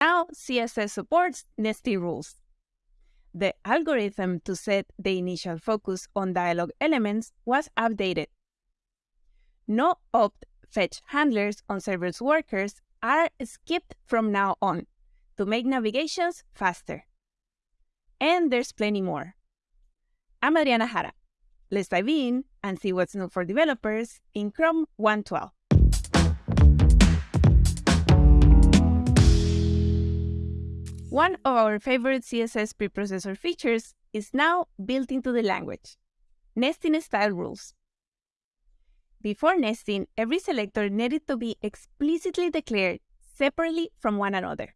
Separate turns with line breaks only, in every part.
Now CSS supports nesting rules. The algorithm to set the initial focus on dialog elements was updated. No opt fetch handlers on service workers are skipped from now on to make navigations faster. And there's plenty more. I'm Adriana Jara. Let's dive in and see what's new for developers in Chrome 112. One of our favorite CSS preprocessor features is now built into the language, nesting style rules. Before nesting, every selector needed to be explicitly declared separately from one another.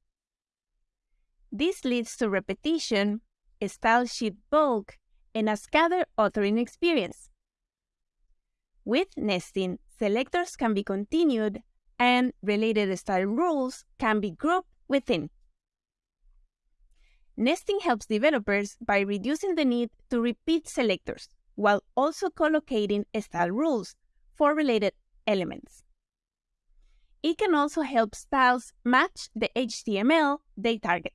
This leads to repetition, style sheet bulk, and a scattered authoring experience. With nesting, selectors can be continued and related style rules can be grouped within. Nesting helps developers by reducing the need to repeat selectors, while also collocating style rules for related elements. It can also help styles match the HTML they target.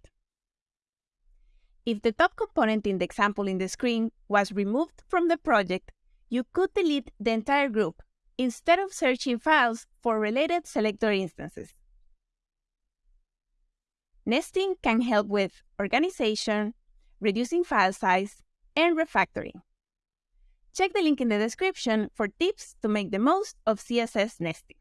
If the top component in the example in the screen was removed from the project, you could delete the entire group instead of searching files for related selector instances. Nesting can help with organization, reducing file size, and refactoring. Check the link in the description for tips to make the most of CSS nesting.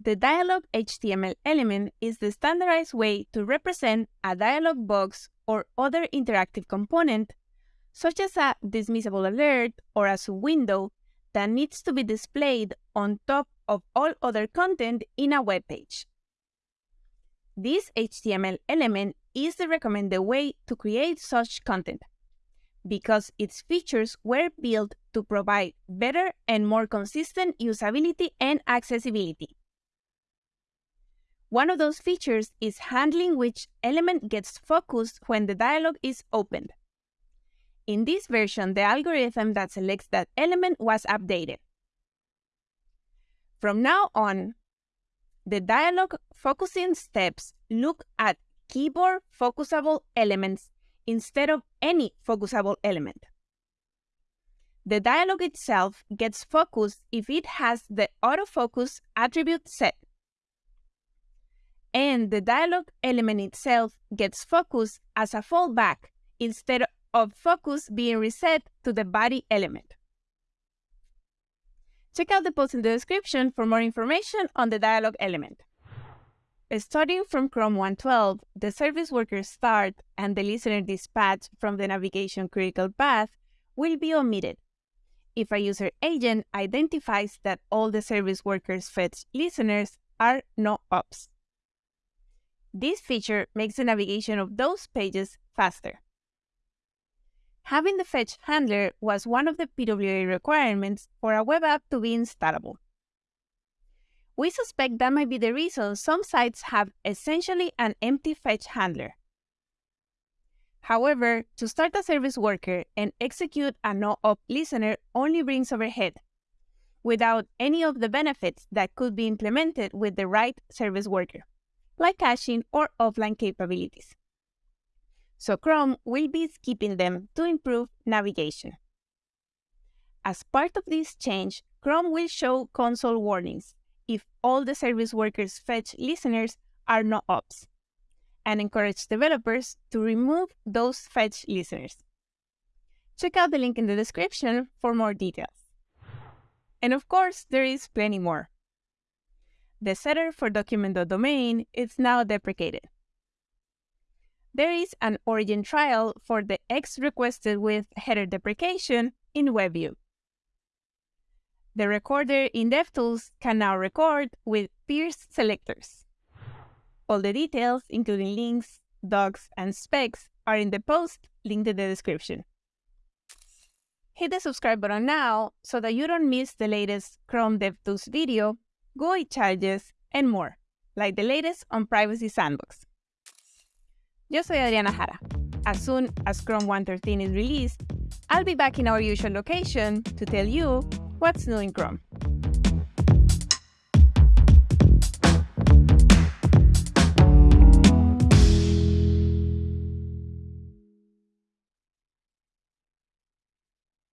The dialog HTML element is the standardized way to represent a dialog box or other interactive component, such as a dismissible alert or a subwindow that needs to be displayed on top of all other content in a web page. This HTML element is the recommended way to create such content because its features were built to provide better and more consistent usability and accessibility. One of those features is handling which element gets focused when the dialog is opened. In this version, the algorithm that selects that element was updated. From now on, the dialog focusing steps look at keyboard focusable elements instead of any focusable element. The dialog itself gets focused if it has the autofocus attribute set. And the dialog element itself gets focused as a fallback instead of focus being reset to the body element. Check out the post in the description for more information on the dialog element. Starting from Chrome 112, the service worker start and the listener dispatch from the navigation critical path will be omitted if a user agent identifies that all the service worker's fetch listeners are no ops. This feature makes the navigation of those pages faster. Having the fetch handler was one of the PWA requirements for a web app to be installable. We suspect that might be the reason some sites have essentially an empty fetch handler. However, to start a service worker and execute a no-op listener only brings overhead, without any of the benefits that could be implemented with the right service worker, like caching or offline capabilities so Chrome will be skipping them to improve navigation. As part of this change, Chrome will show console warnings if all the service workers fetch listeners are no ops, and encourage developers to remove those fetch listeners. Check out the link in the description for more details. And of course, there is plenty more. The setter for document.domain is now deprecated there is an origin trial for the X requested with header deprecation in WebView. The recorder in DevTools can now record with pierce selectors. All the details, including links, docs, and specs, are in the post linked in the description. Hit the subscribe button now so that you don't miss the latest Chrome DevTools video, GUI charges, and more, like the latest on Privacy Sandbox. Yo soy Adriana Jara. As soon as Chrome 113 is released, I'll be back in our usual location to tell you what's new in Chrome.